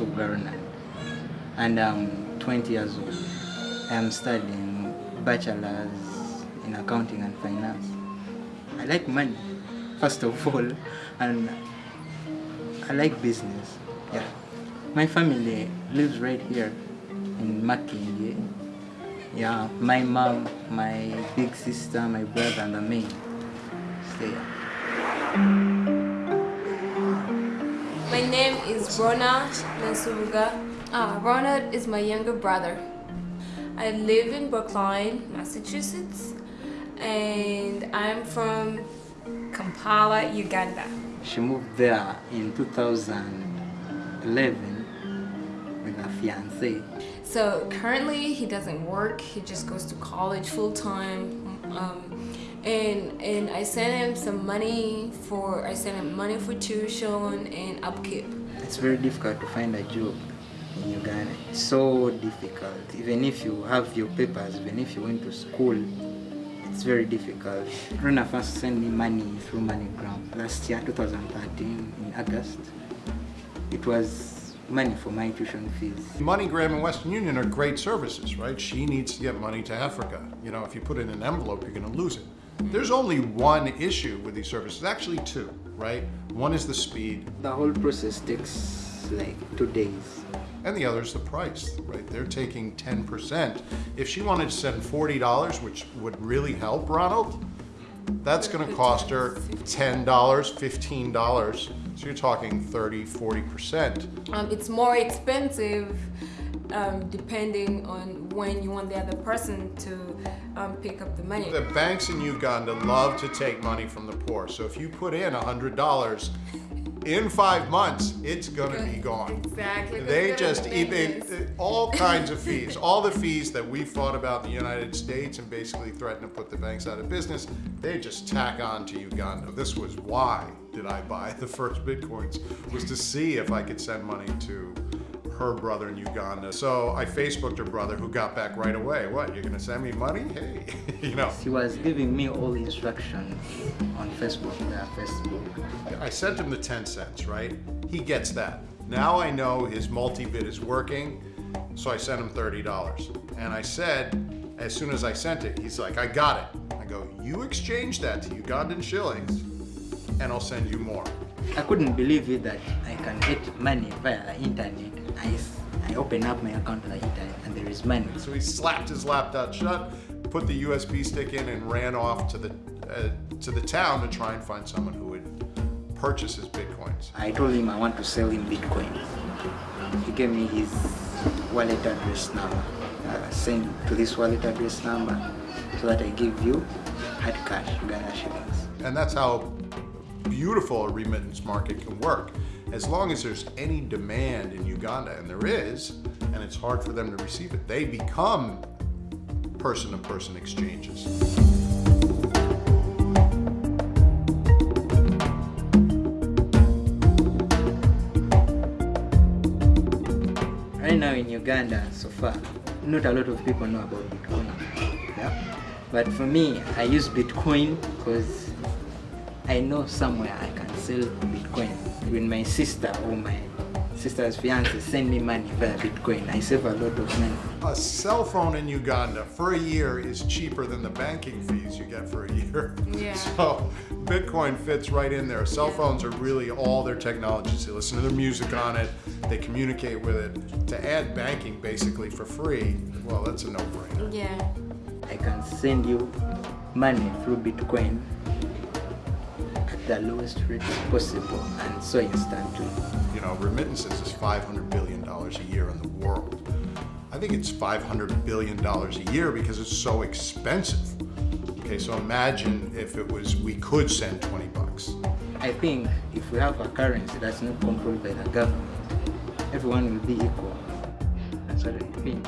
Ronald, and I'm 20 years old. I'm studying bachelor's in accounting and finance. I like money, first of all, and I like business. Yeah. My family lives right here in Makindye. Yeah, my mom, my big sister, my brother, and me stay. My name is Rona Mansuruga. Uh, Rona is my younger brother. I live in Brookline, Massachusetts, and I'm from Kampala, Uganda. She moved there in 2011 with her fiance. So currently he doesn't work. He just goes to college full time. Um, and and I sent him some money for I sent him money for tuition and upkeep. It's very difficult to find a job in Uganda. It's so difficult. Even if you have your papers, even if you went to school, it's very difficult. Rona first sent me money through MoneyGram last year, 2013, in August. It was money for my tuition fees. MoneyGram and Western Union are great services, right? She needs to get money to Africa. You know, if you put it in an envelope, you're going to lose it. There's only one issue with these services, actually two, right? One is the speed, The whole process takes like two days. and the other is the price, right? They're taking 10%. If she wanted to send $40, which would really help Ronald, that's going to cost her $10, $15. So you're talking 30, 40%. Um, it's more expensive um, depending on when you want the other person to um, pick up the money. The banks in Uganda love to take money from the poor. So if you put in $100, in five months, it's gonna be gone. Exactly. They just, they, all kinds of fees, all the fees that we fought about in the United States and basically threatened to put the banks out of business, they just tack on to Uganda. This was why did I buy the first Bitcoins, was to see if I could send money to her brother in Uganda. So I Facebooked her brother who got back right away. What, you're gonna send me money? Hey, you know. He was giving me all the instructions on Facebook, yeah, Facebook. I sent him the 10 cents, right? He gets that. Now I know his MultiBit is working, so I sent him $30. And I said, as soon as I sent it, he's like, I got it. I go, you exchange that to Ugandan shillings, and I'll send you more. I couldn't believe it that I can get money via the internet. I open up my account on the internet and there is money. So he slapped his laptop shut, put the USB stick in, and ran off to the uh, to the town to try and find someone who would purchase his bitcoins. I told him I want to sell him Bitcoin. He gave me his wallet address number. Uh, send to this wallet address number so that I give you hard cash, Ghana shillings. And that's how beautiful a remittance market can work. As long as there's any demand in Uganda, and there is, and it's hard for them to receive it, they become person-to-person exchanges. Right now in Uganda, so far, not a lot of people know about Bitcoin. Yeah? But for me, I use Bitcoin because I know somewhere I can sell Bitcoin. When my sister or my sister's fiance send me money via Bitcoin, I save a lot of money. A cell phone in Uganda for a year is cheaper than the banking fees you get for a year. Yeah. So Bitcoin fits right in there. Cell phones are really all their technologies. They listen to their music on it, they communicate with it. To add banking basically for free, well, that's a no-brainer. Yeah. I can send you money through Bitcoin at the lowest rate possible and so instant too. You know, remittances is $500 billion a year in the world. I think it's $500 billion a year because it's so expensive. Okay, so imagine if it was, we could send 20 bucks. I think if we have a currency that's not controlled by the government, everyone will be equal. That's what I think.